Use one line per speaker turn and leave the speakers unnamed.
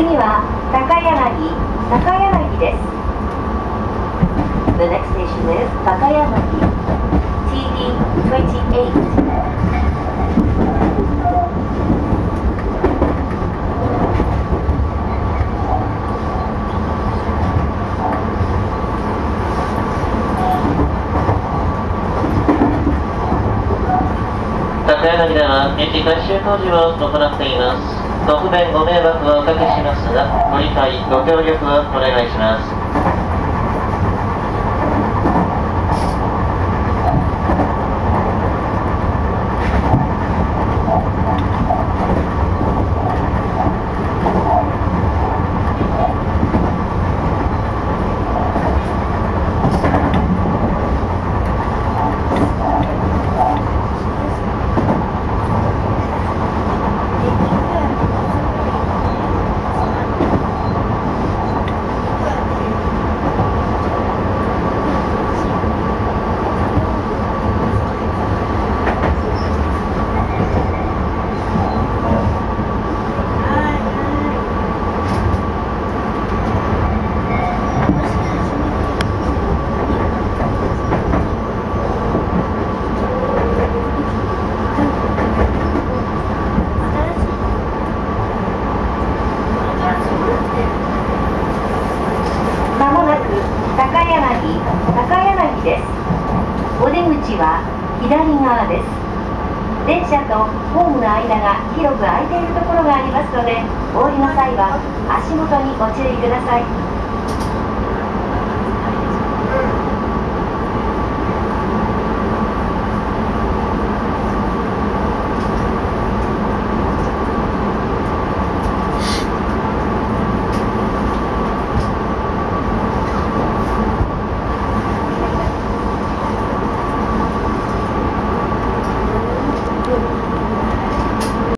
次は高柳です。The next station is 高柳。TD28
高柳では駅改修工事を行っています。ご不便ご迷惑をおかけしますがご理解ご協力をお願いします
まもなく高柳高柳です。お出口は左側です。電車とホームの間が広く空いているところがありますのでお降りの際は足元にご注意ください。